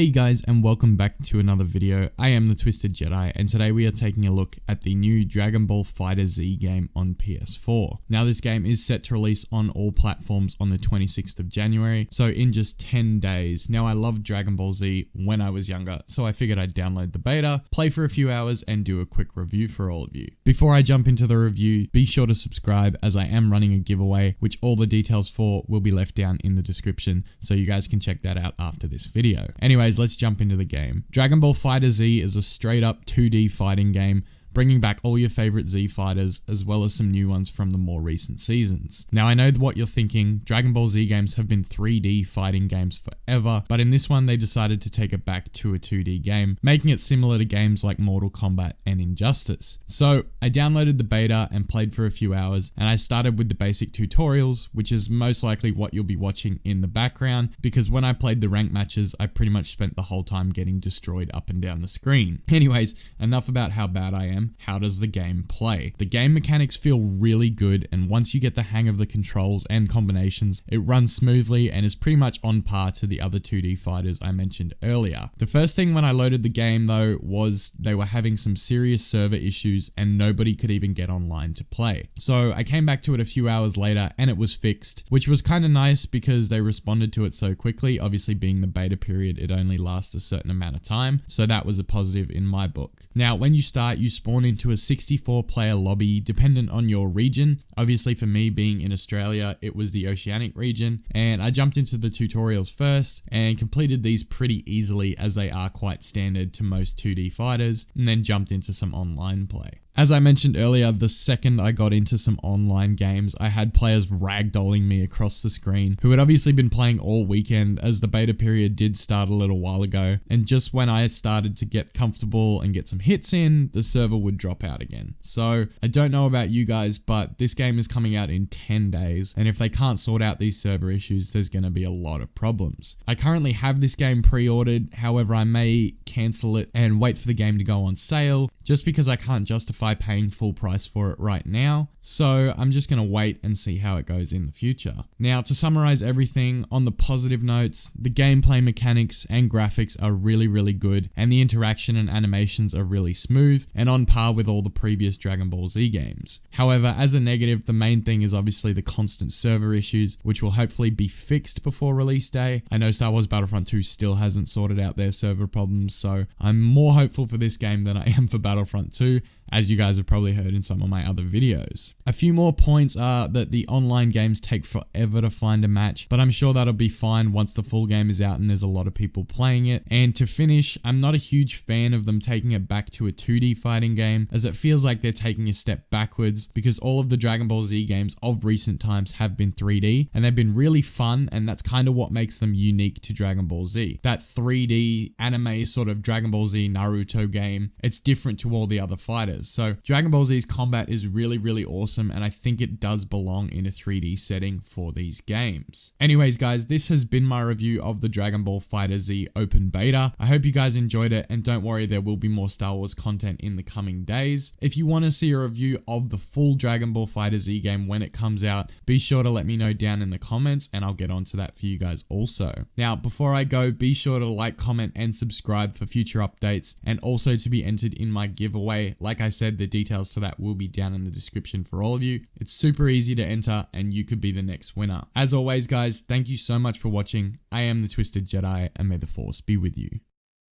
Hey guys and welcome back to another video. I am the Twisted Jedi and today we are taking a look at the new Dragon Ball FighterZ game on PS4. Now this game is set to release on all platforms on the 26th of January, so in just 10 days. Now I loved Dragon Ball Z when I was younger, so I figured I'd download the beta, play for a few hours and do a quick review for all of you. Before I jump into the review, be sure to subscribe as I am running a giveaway, which all the details for will be left down in the description, so you guys can check that out after this video. Anyway, Anyways, let's jump into the game. Dragon Ball FighterZ is a straight up 2D fighting game bringing back all your favorite Z fighters as well as some new ones from the more recent seasons. Now I know what you're thinking, Dragon Ball Z games have been 3D fighting games forever, but in this one they decided to take it back to a 2D game, making it similar to games like Mortal Kombat and Injustice. So I downloaded the beta and played for a few hours and I started with the basic tutorials, which is most likely what you'll be watching in the background because when I played the rank matches, I pretty much spent the whole time getting destroyed up and down the screen. Anyways, enough about how bad I am how does the game play? The game mechanics feel really good and once you get the hang of the controls and combinations, it runs smoothly and is pretty much on par to the other 2D fighters I mentioned earlier. The first thing when I loaded the game though was they were having some serious server issues and nobody could even get online to play. So I came back to it a few hours later and it was fixed, which was kind of nice because they responded to it so quickly. Obviously being the beta period, it only lasts a certain amount of time. So that was a positive in my book. Now, when you start, you spawn spawn into a 64 player lobby dependent on your region. Obviously for me being in Australia, it was the Oceanic region and I jumped into the tutorials first and completed these pretty easily as they are quite standard to most 2D fighters and then jumped into some online play. As I mentioned earlier, the second I got into some online games, I had players ragdolling me across the screen who had obviously been playing all weekend as the beta period did start a little while ago. And just when I started to get comfortable and get some hits in, the server would drop out again. So I don't know about you guys, but this game is coming out in 10 days. And if they can't sort out these server issues, there's going to be a lot of problems. I currently have this game pre-ordered. However, I may cancel it and wait for the game to go on sale just because I can't justify paying full price for it right now. So I'm just going to wait and see how it goes in the future. Now to summarize everything on the positive notes, the gameplay mechanics and graphics are really really good and the interaction and animations are really smooth and on par with all the previous Dragon Ball Z games. However, as a negative, the main thing is obviously the constant server issues, which will hopefully be fixed before release day. I know Star Wars Battlefront 2 still hasn't sorted out their server problems, so I'm more hopeful for this game than I am for Battlefront 2, as you guys have probably heard in some of my other videos. A few more points are that the online games take forever to find a match, but I'm sure that'll be fine once the full game is out and there's a lot of people playing it. And to finish, I'm not a huge fan of them taking it back to a 2D fighting game, as it feels like they're taking a step backwards because all of the Dragon Ball Z games of recent times have been 3D and they've been really fun and that's kind of what makes them unique to Dragon Ball Z. That 3D anime sort of Dragon Ball Z Naruto game, it's different to all the other fighters. So Dragon Ball Z's combat is really, really awesome and I think it does belong in a 3D setting for these games. Anyways guys, this has been my review of the Dragon Ball FighterZ open beta. I hope you guys enjoyed it and don't worry there will be more Star Wars content in the coming days. If you want to see a review of the full Dragon Ball FighterZ game when it comes out, be sure to let me know down in the comments and I'll get onto that for you guys also. Now before I go, be sure to like, comment and subscribe for future updates and also to be entered in my giveaway. Like I said, the details to that will be down in the description for all of you. It's super easy to enter and you could be the next winner. As always guys, thank you so much for watching. I am the Twisted Jedi and may the Force be with you.